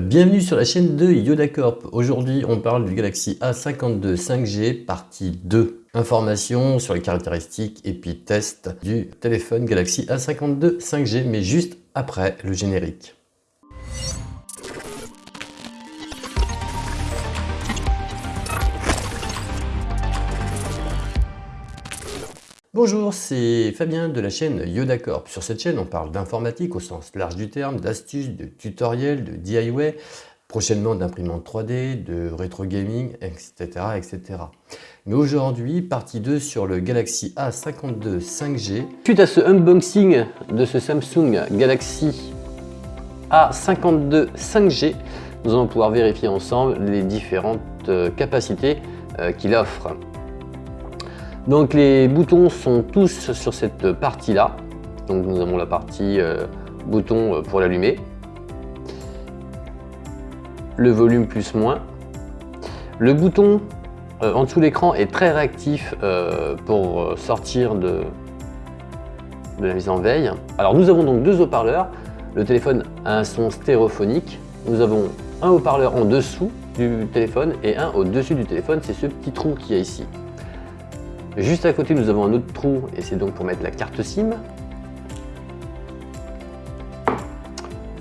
Bienvenue sur la chaîne de Yoda Corp. Aujourd'hui, on parle du Galaxy A52 5G partie 2. Informations sur les caractéristiques et puis test du téléphone Galaxy A52 5G, mais juste après le générique. Bonjour, c'est Fabien de la chaîne Yoda Corp. Sur cette chaîne, on parle d'informatique au sens large du terme, d'astuces, de tutoriels, de DIY, prochainement d'imprimantes 3D, de rétro gaming, etc. etc. Mais aujourd'hui, partie 2 sur le Galaxy A52 5G. Suite à ce unboxing de ce Samsung Galaxy A52 5G, nous allons pouvoir vérifier ensemble les différentes euh, capacités euh, qu'il offre. Donc les boutons sont tous sur cette partie-là. Donc nous avons la partie euh, bouton euh, pour l'allumer. Le volume plus moins. Le bouton euh, en dessous de l'écran est très réactif pour sortir de, la mise en veille. Alors nous avons donc deux haut-parleurs. Le téléphone a un son stéréophonique. Nous avons un haut-parleur en dessous du téléphone et un au-dessus du téléphone. C'est ce petit trou qui est ici. Juste à côté, nous avons un autre trou et c'est donc pour mettre la carte SIM.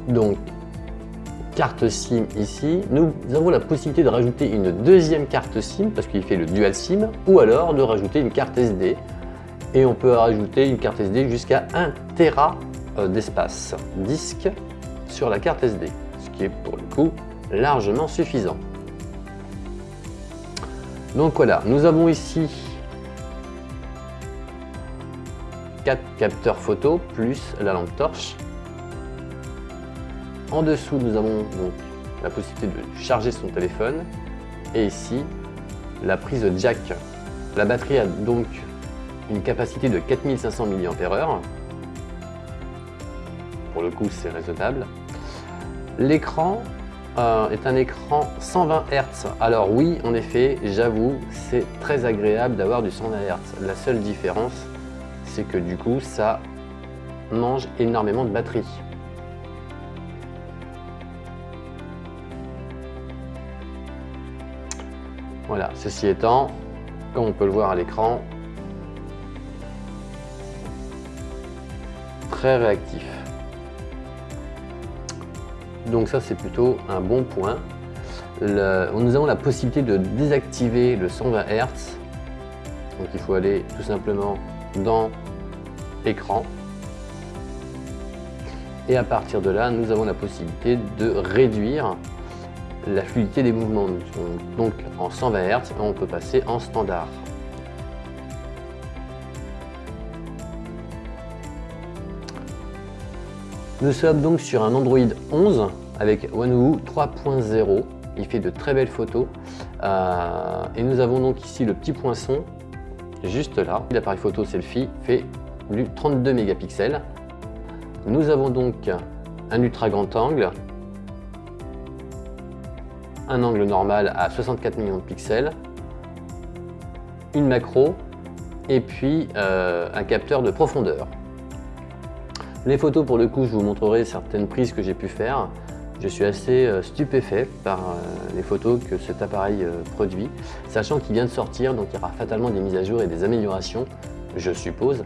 Donc, carte SIM ici. Nous avons la possibilité de rajouter une deuxième carte SIM parce qu'il fait le dual SIM ou alors de rajouter une carte SD. Et on peut rajouter une carte SD jusqu'à 1 Tera euh, d'espace disque sur la carte SD, ce qui est pour le coup largement suffisant. Donc voilà, nous avons ici 4 capteurs photo plus la lampe torche. En dessous, nous avons donc la possibilité de charger son téléphone. Et ici, la prise jack. La batterie a donc une capacité de 4500 mAh. Pour le coup, c'est raisonnable. L'écran euh, est un écran 120 Hz. Alors oui, en effet, j'avoue, c'est très agréable d'avoir du 120 Hz. La seule différence, c'est que du coup, ça mange énormément de batterie. Voilà, ceci étant, comme on peut le voir à l'écran, très réactif. Donc ça, c'est plutôt un bon point. nous avons la possibilité de désactiver le 120 Hz. Donc il faut aller tout simplement dans écran. Et à partir de là, nous avons la possibilité de réduire la fluidité des mouvements. Donc en 120 Hz, on peut passer en standard. Nous sommes donc sur un Android 11 avec OneWoo 3.0. Il fait de très belles photos. Euh, et nous avons donc ici le petit poinçon juste là. L'appareil photo selfie fait du 32 mégapixels. Nous avons donc un ultra grand angle, un angle normal à 64 millions de pixels, une macro et puis euh, un capteur de profondeur. Les photos pour le coup je vous montrerai certaines prises que j'ai pu faire. Je suis assez euh, stupéfait par euh, les photos que cet appareil euh, produit, sachant qu'il vient de sortir, donc il y aura fatalement des mises à jour et des améliorations, je suppose.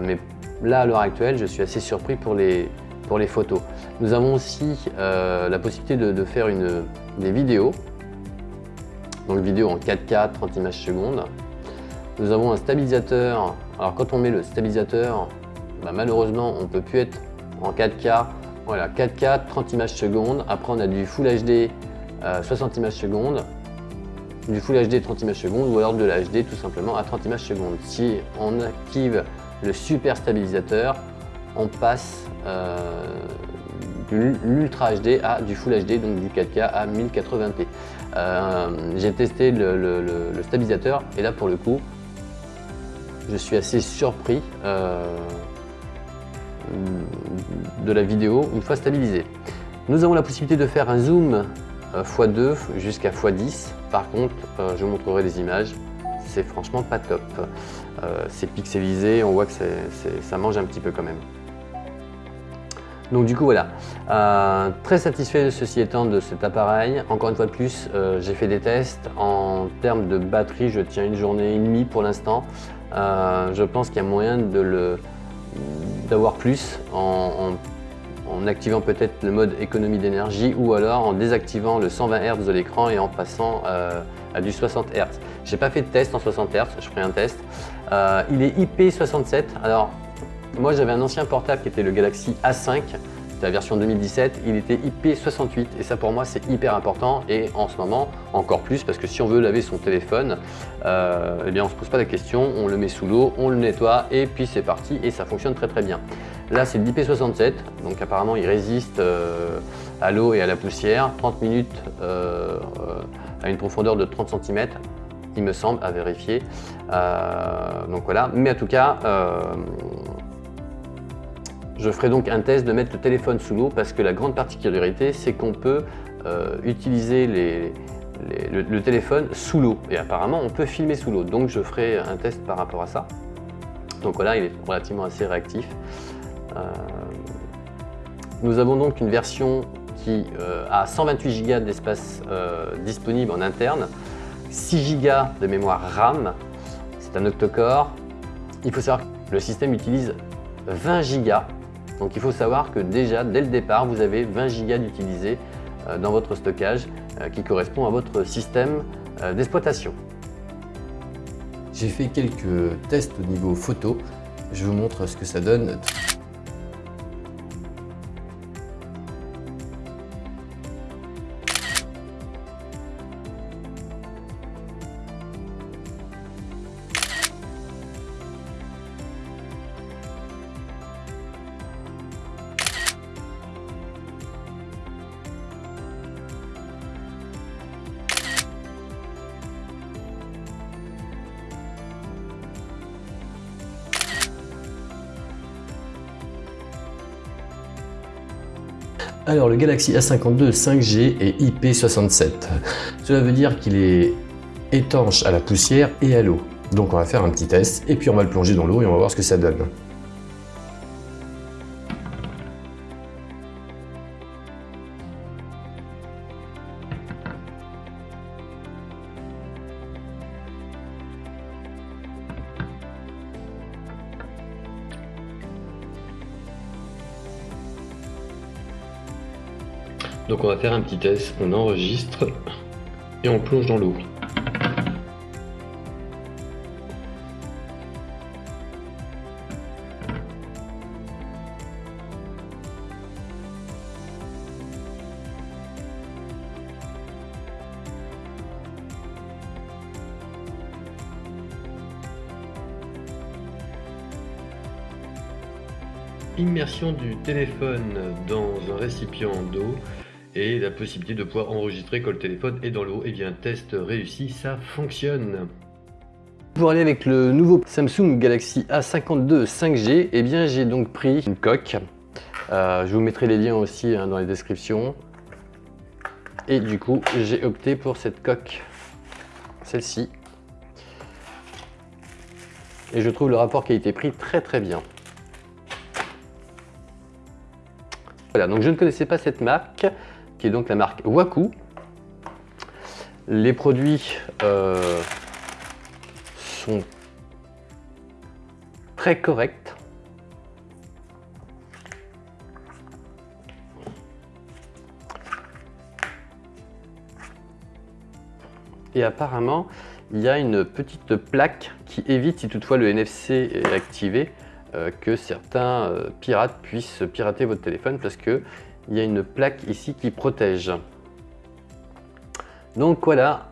Mais là, à l'heure actuelle, je suis assez surpris pour les, photos. Nous avons aussi la possibilité de, faire des vidéos, donc vidéo en 4K, 30 images secondes. Nous avons un stabilisateur. Alors quand on met le stabilisateur, bah, malheureusement, on ne peut plus être en 4K voilà, 4K, 30 images secondes. Après, on a du Full HD, 60 images secondes. Du Full HD, 30 images secondes. Ou alors de la HD, tout simplement, à 30 images secondes. Si on active le super stabilisateur, on passe euh, de l'Ultra HD à du Full HD, donc du 4K à 1080p. Euh, j'ai testé le, stabilisateur et là, pour le coup, je suis assez surpris. Euh, de la vidéo une fois stabilisée. Nous avons la possibilité de faire un zoom x2 euh, jusqu'à x10. Par contre, euh, je vous montrerai des images, c'est franchement pas top. Euh, c'est pixelisé, on voit que ça mange un petit peu quand même. Donc du coup voilà, très satisfait ceci étant de cet appareil. Encore une fois de plus, j'ai fait des tests. En termes de batterie, je tiens une journée et demie pour l'instant. Je pense qu'il y a moyen d'avoir plus en, activant peut-être le mode économie d'énergie ou alors en désactivant le 120 Hz de l'écran et en passant à du 60 Hz. Je n'ai pas fait de test en 60 Hz, je ferai un test. il est IP67, alors moi, j'avais un ancien portable qui était le Galaxy A5, c'était la version 2017, il était IP68 et ça pour moi c'est hyper important et en ce moment encore plus parce que si on veut laver son téléphone, euh, eh bien on se pose pas la question, on le met sous l'eau, on le nettoie et puis c'est parti et ça fonctionne très très bien. Là c'est l'IP67, donc apparemment il résiste euh, à l'eau et à la poussière, 30 minutes euh, à une profondeur de 30 cm, il me semble, à vérifier. donc voilà, mais en tout cas, je ferai donc un test de mettre le téléphone sous l'eau parce que la grande particularité, c'est qu'on peut euh, utiliser le, téléphone sous l'eau. Et apparemment, on peut filmer sous l'eau. Donc, je ferai un test par rapport à ça. Donc voilà, il est relativement assez réactif. Euh, nous avons donc une version qui euh, a 128 Go d'espace disponible en interne, 6 Go de mémoire RAM, c'est un octocore. Il faut savoir que le système utilise 20 Go donc il faut savoir que déjà, dès le départ, vous avez 20 Go d'utilisés euh, dans votre stockage euh, qui correspond à votre système euh, d'exploitation. J'ai fait quelques tests au niveau photo. Je vous montre ce que ça donne. Alors le Galaxy A52 5G est IP67. Cela veut dire qu'il est étanche à la poussière et à l'eau. Donc on va faire un petit test et puis on va le plonger dans l'eau et on va voir ce que ça donne. Donc on va faire un petit test, on enregistre et on plonge dans l'eau. Immersion du téléphone dans un récipient d'eau et la possibilité de pouvoir enregistrer quand le téléphone est dans l'eau. Et eh bien test réussi, ça fonctionne. Pour aller avec le nouveau Samsung Galaxy A52 5G, eh bien j'ai donc pris une coque. Euh, je vous mettrai les liens aussi hein, dans les descriptions. Et du coup, j'ai opté pour cette coque, celle-ci. Et je trouve le rapport qualité-prix très très bien. Voilà, donc je ne connaissais pas cette marque donc la marque Waku. Les produits euh, sont très corrects. Et apparemment, il y a une petite plaque qui évite, si toutefois le NFC est activé, euh, que certains euh, pirates puissent pirater votre téléphone parce que il y a une plaque ici qui protège. Donc voilà,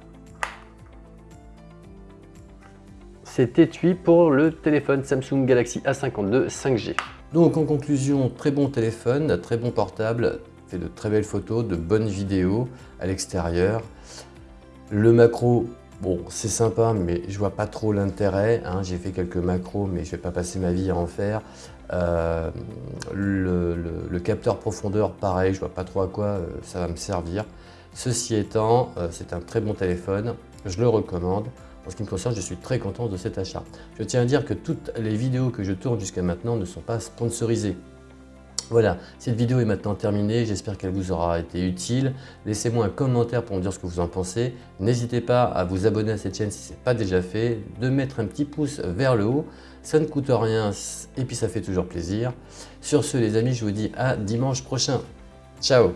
c'est étui pour le téléphone Samsung Galaxy A52 5G. Donc en conclusion, très bon téléphone, très bon portable, fait de très belles photos, de bonnes vidéos à l'extérieur. Le macro, bon c'est sympa mais je vois pas trop l'intérêt, hein. j'ai fait quelques macros mais je vais pas passer ma vie à en faire. Euh, le, capteur profondeur, pareil, je vois pas trop à quoi euh, ça va me servir. Ceci étant, euh, c'est un très bon téléphone, je le recommande. En ce qui me concerne, je suis très content de cet achat. Je tiens à dire que toutes les vidéos que je tourne jusqu'à maintenant ne sont pas sponsorisées. Voilà, cette vidéo est maintenant terminée, j'espère qu'elle vous aura été utile. Laissez-moi un commentaire pour me dire ce que vous en pensez. N'hésitez pas à vous abonner à cette chaîne si ce n'est pas déjà fait, de mettre un petit pouce vers le haut, ça ne coûte rien et puis ça fait toujours plaisir. Sur ce les amis, je vous dis à dimanche prochain. Ciao